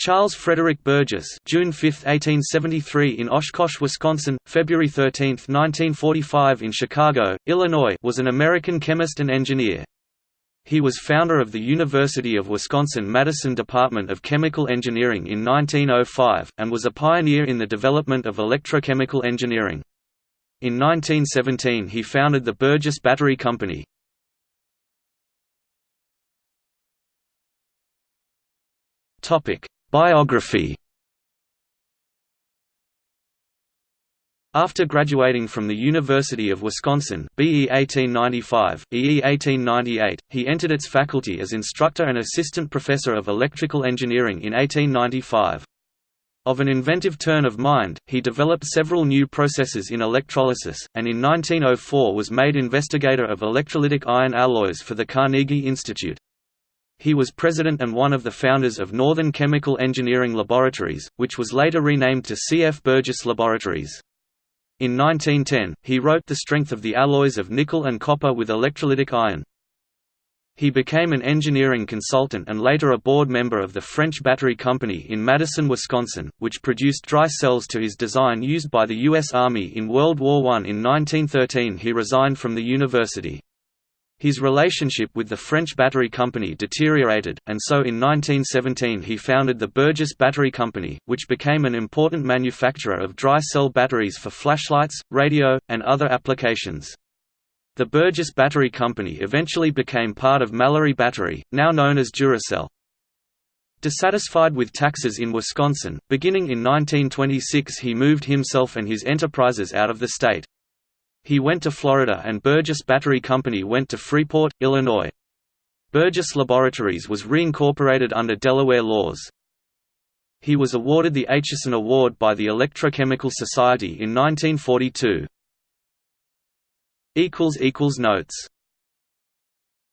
Charles Frederick Burgess June 5, 1873 in Oshkosh, Wisconsin, February 13, 1945 in Chicago, Illinois was an American chemist and engineer. He was founder of the University of Wisconsin-Madison Department of Chemical Engineering in 1905, and was a pioneer in the development of electrochemical engineering. In 1917 he founded the Burgess Battery Company. Biography After graduating from the University of Wisconsin BE 1895, EE 1898, he entered its faculty as instructor and assistant professor of electrical engineering in 1895. Of an inventive turn of mind, he developed several new processes in electrolysis, and in 1904 was made investigator of electrolytic iron alloys for the Carnegie Institute. He was president and one of the founders of Northern Chemical Engineering Laboratories, which was later renamed to C. F. Burgess Laboratories. In 1910, he wrote The Strength of the Alloys of Nickel and Copper with Electrolytic Iron. He became an engineering consultant and later a board member of the French Battery Company in Madison, Wisconsin, which produced dry cells to his design used by the U.S. Army in World War I. In 1913 he resigned from the university. His relationship with the French Battery Company deteriorated, and so in 1917 he founded the Burgess Battery Company, which became an important manufacturer of dry cell batteries for flashlights, radio, and other applications. The Burgess Battery Company eventually became part of Mallory Battery, now known as Duracell. Dissatisfied with taxes in Wisconsin, beginning in 1926 he moved himself and his enterprises out of the state. He went to Florida and Burgess Battery Company went to Freeport, Illinois. Burgess Laboratories was reincorporated under Delaware laws. He was awarded the Acheson Award by the Electrochemical Society in 1942. Notes